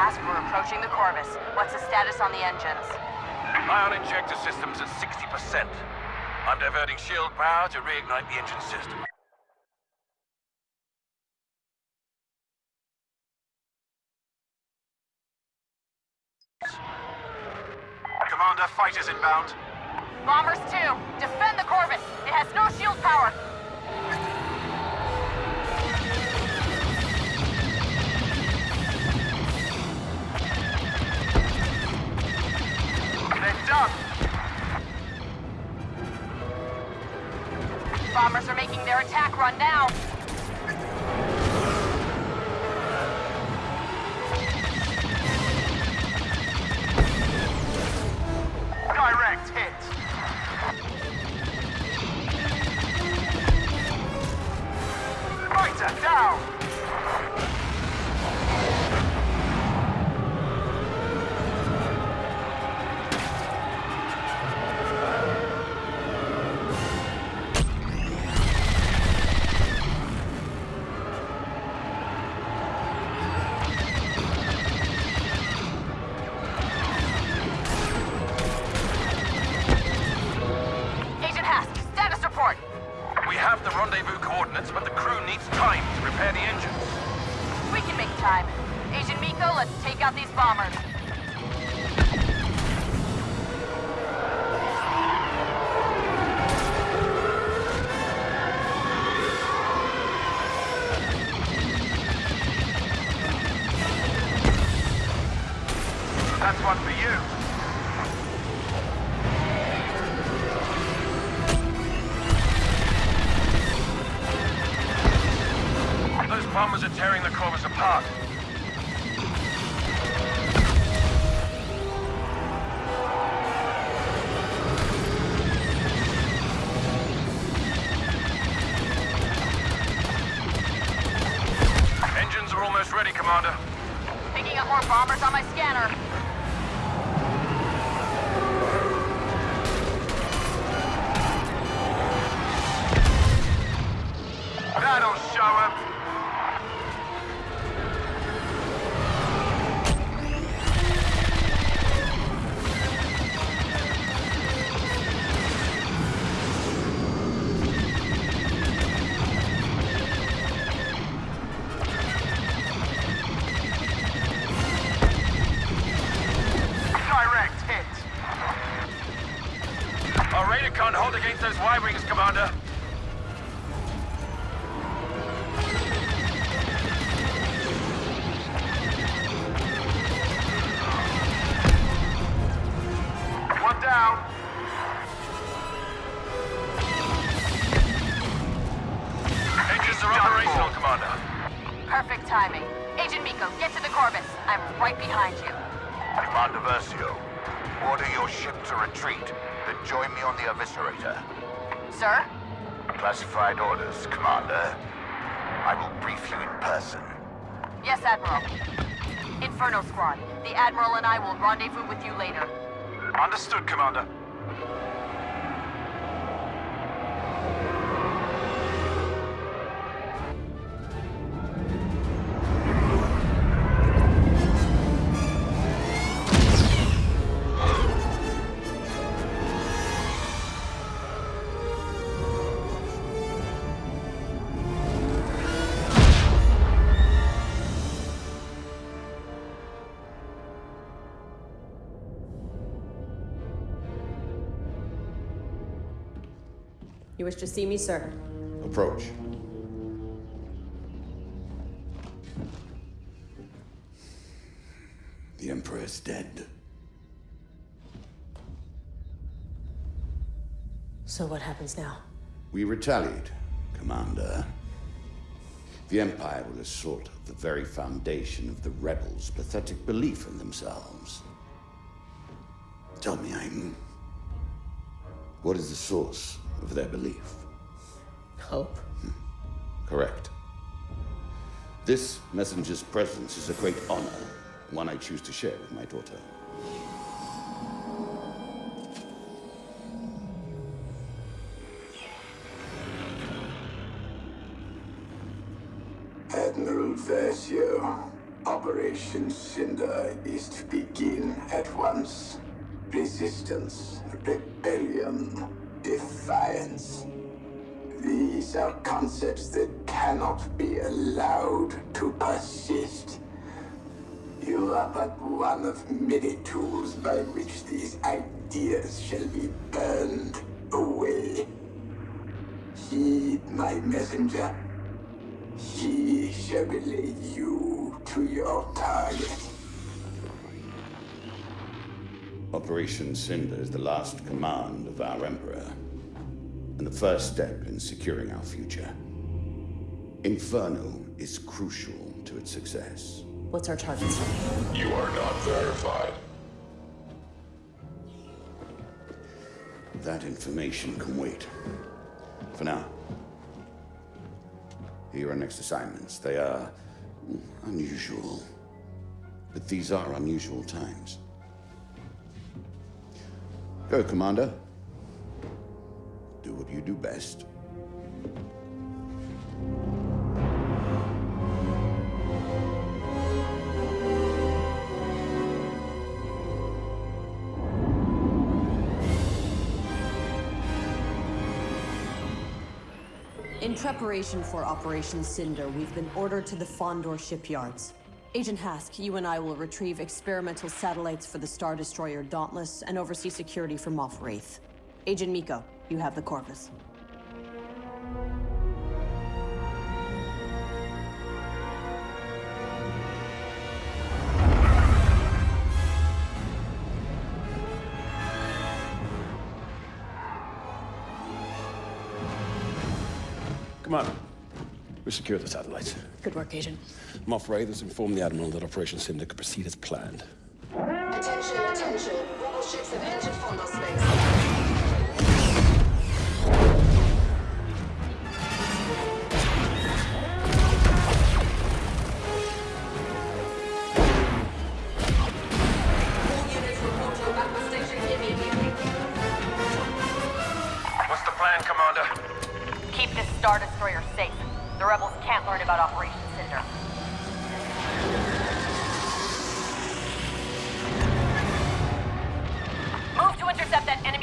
Hask, we're approaching the Corvus. What's the status on the engines? Ion injector system's at 60%. I'm diverting shield power to reignite the engine system. Commander, fighters inbound. Bombers 2, defend the Corvus! It has no shield power! Making their attack run now! Direct hit. Fighter down. We have the rendezvous coordinates, but the crew needs time to repair the engines. We can make time. Agent Meeko, let's take out these bombers. The Corvus apart. Engines are almost ready, Commander. Picking up more bombers on my scanner. Our radar can't hold against those Y-wings, Commander. One down. Engines are operational, Commander. Perfect timing. Agent Meeko, get to the Corvus. I'm right behind you. Commander Versio, order your ship to retreat, then join me on the Eviscerator. Sir? Classified orders, Commander. I will brief you in person. Yes, Admiral. Inferno Squad. The Admiral and I will rendezvous with you later. Understood, Commander. You wish to see me, sir? Approach. The Emperor is dead. So what happens now? We retaliate, Commander. The Empire will assault the very foundation of the rebels' pathetic belief in themselves. Tell me, Iden, what is the source of their belief? Hope. Hmm. Correct. This messenger's presence is a great honor, one I choose to share with my daughter. Admiral Versio, Operation Cinder is to begin at once. Resistance, rebellion, defiance. These are concepts that cannot be allowed to persist. You are but one of many tools by which these ideas shall be burned away. Heed my messenger. He shall relay you to your target. Operation Cinder is the last command of our Emperor, and the first step in securing our future. Inferno is crucial to its success. What's our target, sir? You are not verified. That information can wait. For now. Here are our next assignments. They are unusual. But these are unusual times. Go, Commander. Do what you do best. In preparation for Operation Cinder, we've been ordered to the Fondor shipyards. Agent Hask, you and I will retrieve experimental satellites for the Star Destroyer Dauntless and oversee security for Moff Wraith. Agent Meeko, you have the Corvus. Commander, we secured the satellites. Good work, Agent. Moff Wraith has informed the Admiral that Operation Cinder could proceed as planned. Attention, attention. Rebel ships have entered Fondor space. All units report to Aqua Station immediately. What's the plan, Commander? Keep this Star Destroyer safe. The rebels can't learn about Operation Cinder. Move to intercept that enemy